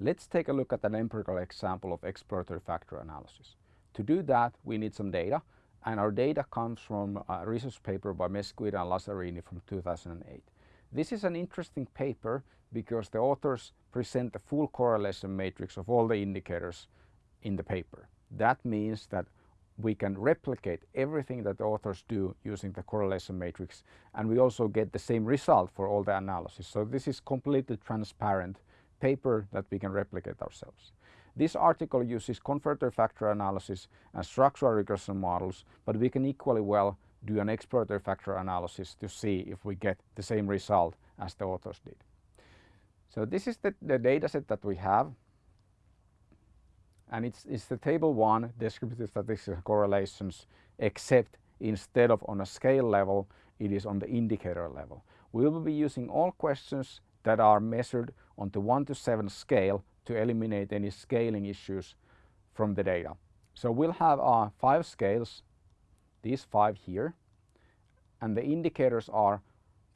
Let's take a look at an empirical example of exploratory factor analysis. To do that, we need some data, and our data comes from a research paper by Mesquita and Lazzarini from 2008. This is an interesting paper because the authors present the full correlation matrix of all the indicators in the paper. That means that we can replicate everything that the authors do using the correlation matrix and we also get the same result for all the analysis. So this is completely transparent paper that we can replicate ourselves. This article uses confirmatory factor analysis and structural regression models, but we can equally well do an exploratory factor analysis to see if we get the same result as the authors did. So this is the, the data set that we have and it's, it's the table 1 descriptive statistical correlations except instead of on a scale level it is on the indicator level. We will be using all questions that are measured on the 1 to 7 scale to eliminate any scaling issues from the data. So we'll have uh, five scales, these five here, and the indicators are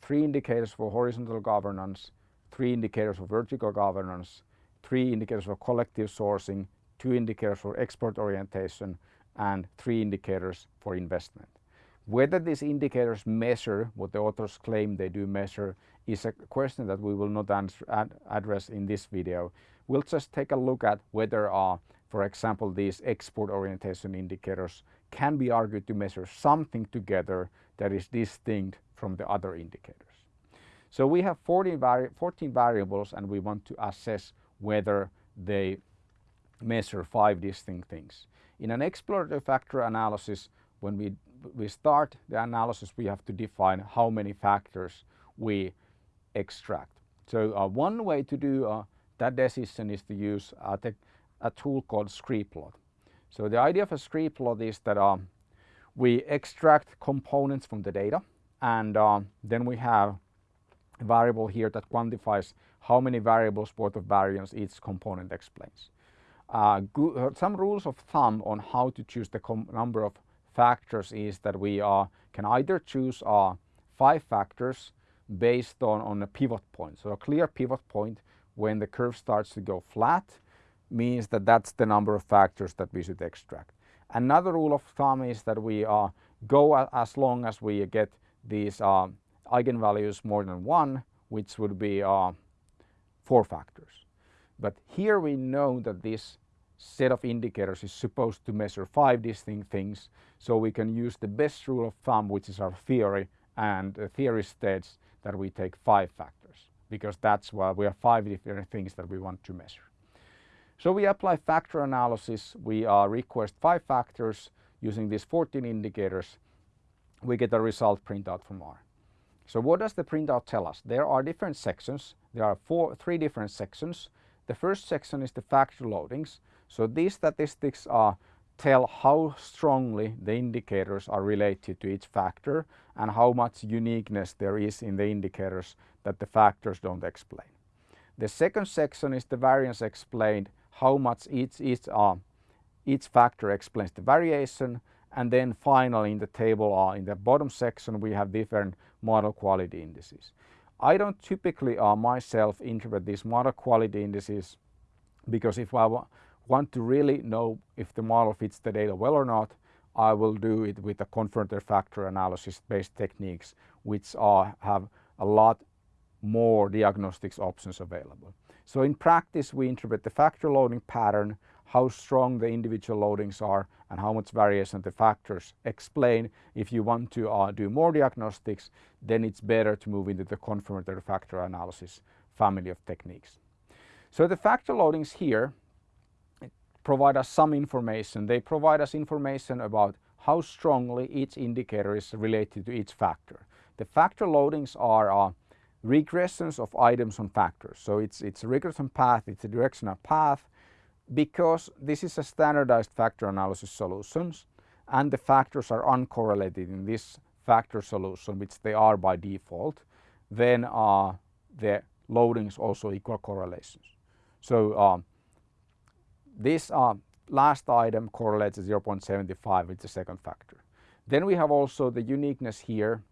three indicators for horizontal governance, three indicators for vertical governance, three indicators for collective sourcing, two indicators for export orientation and three indicators for investment. Whether these indicators measure what the authors claim they do measure is a question that we will not answer, ad, address in this video. We'll just take a look at whether, uh, for example, these export orientation indicators can be argued to measure something together that is distinct from the other indicators. So we have 14, vari 14 variables and we want to assess whether they measure five distinct things. In an exploratory factor analysis, when we, we start the analysis, we have to define how many factors we extract. So uh, one way to do uh, that decision is to use uh, a tool called scree-plot. So the idea of a scree-plot is that um, we extract components from the data and uh, then we have a variable here that quantifies how many variables worth of variance each component explains. Uh, uh, some rules of thumb on how to choose the number of factors is that we uh, can either choose uh, five factors based on, on a pivot point. So a clear pivot point when the curve starts to go flat means that that's the number of factors that we should extract. Another rule of thumb is that we uh, go as long as we get these uh, eigenvalues more than one, which would be uh, four factors. But here we know that this set of indicators is supposed to measure five distinct things. So we can use the best rule of thumb, which is our theory, and the theory states that we take five factors because that's why we have five different things that we want to measure. So we apply factor analysis. We uh, request five factors using these 14 indicators. We get a result printout from R. So what does the printout tell us? There are different sections. There are four, three different sections. The first section is the factor loadings. So these statistics are tell how strongly the indicators are related to each factor and how much uniqueness there is in the indicators that the factors don't explain. The second section is the variance explained, how much each, each, uh, each factor explains the variation and then finally in the table uh, in the bottom section we have different model quality indices. I don't typically uh, myself interpret these model quality indices because if I want to really know if the model fits the data well or not, I will do it with the confirmatory factor analysis based techniques which are, have a lot more diagnostics options available. So in practice we interpret the factor loading pattern, how strong the individual loadings are and how much variation the factors explain. If you want to uh, do more diagnostics, then it's better to move into the confirmatory factor analysis family of techniques. So the factor loadings here provide us some information. They provide us information about how strongly each indicator is related to each factor. The factor loadings are uh, regressions of items on factors. So it's, it's a regression path, it's a directional path because this is a standardized factor analysis solutions and the factors are uncorrelated in this factor solution which they are by default then uh, the loadings also equal correlations. So um, this uh, last item correlates 0.75 with the second factor. Then we have also the uniqueness here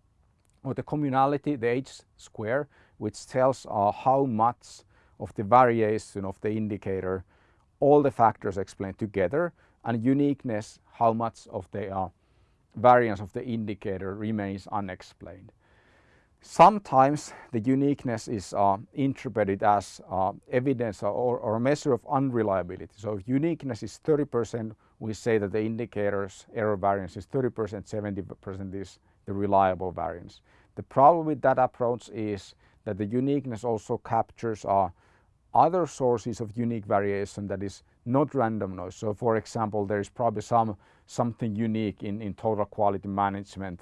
or the communality, the h square, which tells uh, how much of the variation of the indicator, all the factors explained together and uniqueness, how much of the uh, variance of the indicator remains unexplained. Sometimes the uniqueness is uh, interpreted as uh, evidence or, or, a measure of unreliability. So if uniqueness is 30%, we say that the indicator's error variance is 30%, 70% is the reliable variance. The problem with that approach is that the uniqueness also captures uh, other sources of unique variation that is not random noise. So for example, there is probably some something unique in, in total quality management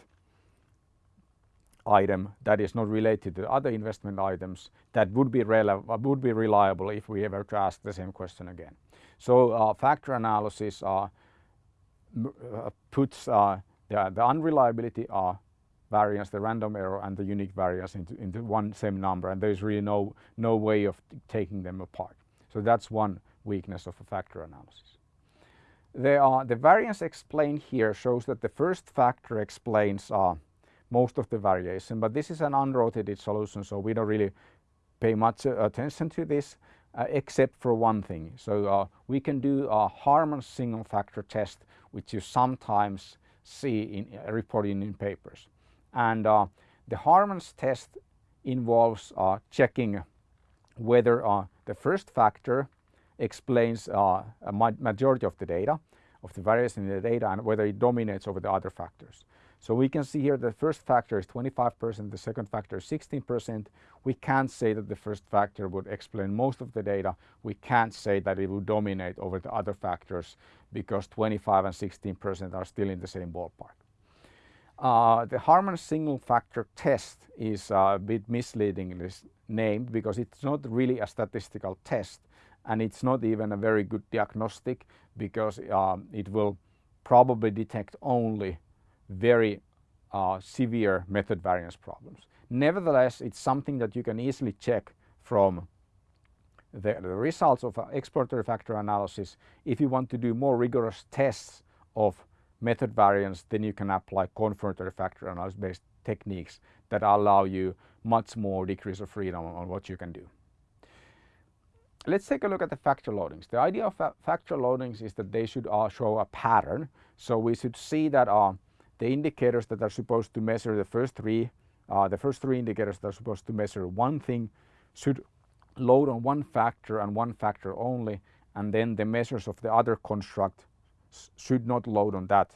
item that is not related to other investment items that would be, would be reliable if we ever to ask the same question again. So uh, factor analysis uh, puts uh, the, the unreliability variance, the random error and the unique variance into, into one same number and there's really no, no way of taking them apart. So that's one weakness of a factor analysis. Are, the variance explained here shows that the first factor explains uh, most of the variation, but this is an unrotated solution, so we don't really pay much uh, attention to this uh, except for one thing. So uh, we can do a Harman single factor test, which you sometimes see in uh, reported in papers. And uh, the Harman's test involves uh, checking whether the first factor explains a majority of the data, of the variation in the data and whether it dominates over the other factors. So we can see here the first factor is 25%, the second factor is 16%. We can't say that the first factor would explain most of the data. We can't say that it would dominate over the other factors because 25 and 16% are still in the same ballpark. Uh, the Harman single factor test is a bit misleadingly named because it's not really a statistical test and it's not even a very good diagnostic because um, it will probably detect only very uh, severe method variance problems. Nevertheless, it's something that you can easily check from the, the results of exploratory factor analysis. If you want to do more rigorous tests of method variance, then you can apply confirmatory factor analysis based techniques that allow you much more degrees of freedom on what you can do. Let's take a look at the factor loadings. The idea of factor loadings is that they should uh, show a pattern. So we should see that uh, the indicators that are supposed to measure the first three, uh, the first three indicators that are supposed to measure one thing should load on one factor and one factor only and then the measures of the other construct should not load on that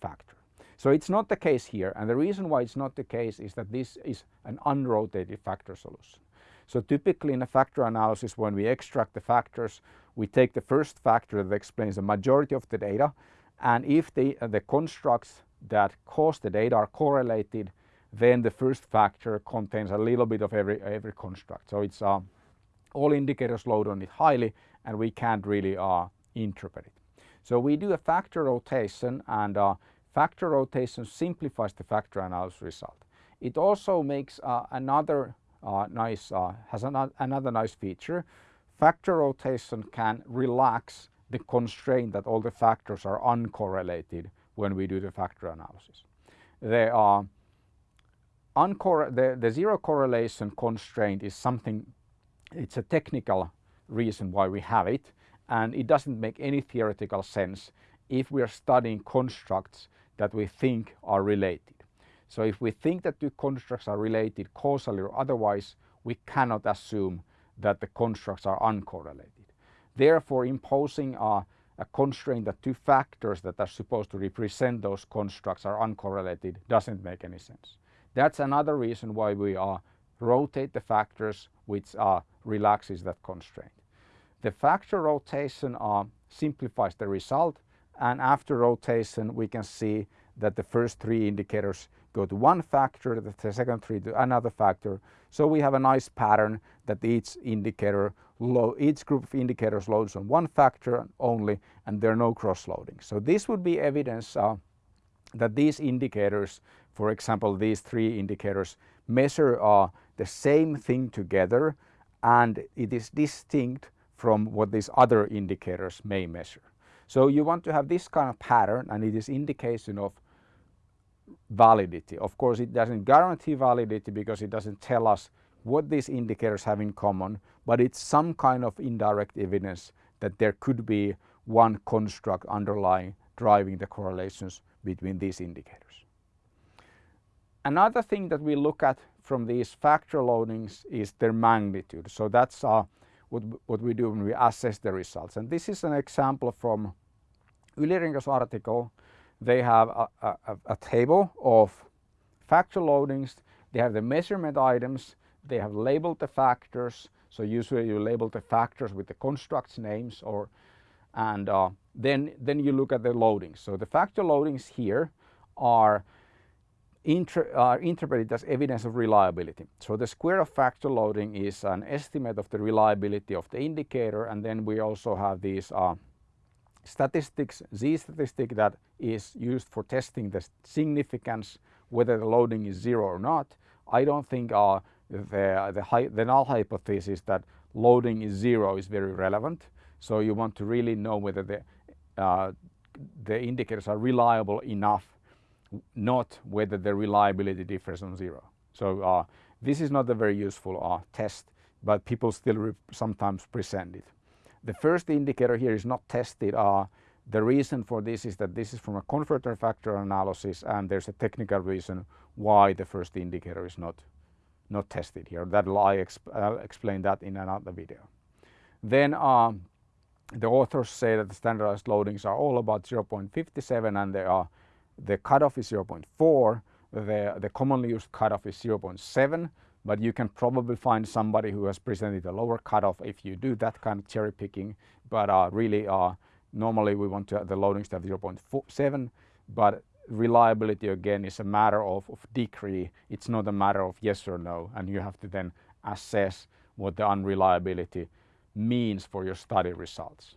factor. So it's not the case here and the reason why it's not the case is that this is an unrotated factor solution. So typically in a factor analysis when we extract the factors we take the first factor that explains the majority of the data and if the, uh, the constructs that cause the data are correlated then the first factor contains a little bit of every, every construct. So it's uh, all indicators load on it highly and we can't really uh, interpret it. So we do a factor rotation and uh, factor rotation simplifies the factor analysis result. It also makes uh, another uh, nice, uh, has an, another nice feature. Factor rotation can relax the constraint that all the factors are uncorrelated when we do the factor analysis. They are the, the zero correlation constraint is something, it's a technical reason why we have it and it doesn't make any theoretical sense if we are studying constructs that we think are related. So if we think that two constructs are related causally or otherwise, we cannot assume that the constructs are uncorrelated. Therefore, imposing a, a constraint that two factors that are supposed to represent those constructs are uncorrelated doesn't make any sense. That's another reason why we are rotate the factors which uh, relaxes that constraint. The factor rotation uh, simplifies the result and after rotation we can see that the first three indicators go to one factor, the second three to another factor. So we have a nice pattern that each indicator, each group of indicators loads on one factor only and there are no cross-loading. So this would be evidence uh, that these indicators, for example these three indicators, measure uh, the same thing together and it is distinct from what these other indicators may measure. So you want to have this kind of pattern and it is indication of validity. Of course it doesn't guarantee validity because it doesn't tell us what these indicators have in common, but it's some kind of indirect evidence that there could be one construct underlying driving the correlations between these indicators. Another thing that we look at from these factor loadings is their magnitude. So that's uh, what, what we do when we assess the results. And this is an example from Yli-Renko's article. They have a, a, a table of factor loadings. They have the measurement items. They have labeled the factors. So usually you label the factors with the constructs names or and uh, then then you look at the loadings. So the factor loadings here are inter, are interpreted as evidence of reliability. So the square of factor loading is an estimate of the reliability of the indicator and then we also have these uh, statistics, z statistic that is used for testing the significance whether the loading is zero or not. I don't think uh, the, the, the null hypothesis that loading is zero is very relevant. So you want to really know whether the, uh, the indicators are reliable enough not whether the reliability differs on zero. So uh, this is not a very useful uh, test, but people still sometimes present it. The first indicator here is not tested. Uh, the reason for this is that this is from a confirmatory factor analysis and there's a technical reason why the first indicator is not, not tested here. That I exp I'll explain that in another video. Then um, the authors say that the standardized loadings are all about 0.57 and they are the cutoff is 0.4, the, the commonly used cutoff is 0.7, but you can probably find somebody who has presented a lower cutoff if you do that kind of cherry picking. But uh, really, uh, normally we want to the loadings to have 0.7, but reliability again is a matter of, of degree. It's not a matter of yes or no, and you have to then assess what the unreliability means for your study results.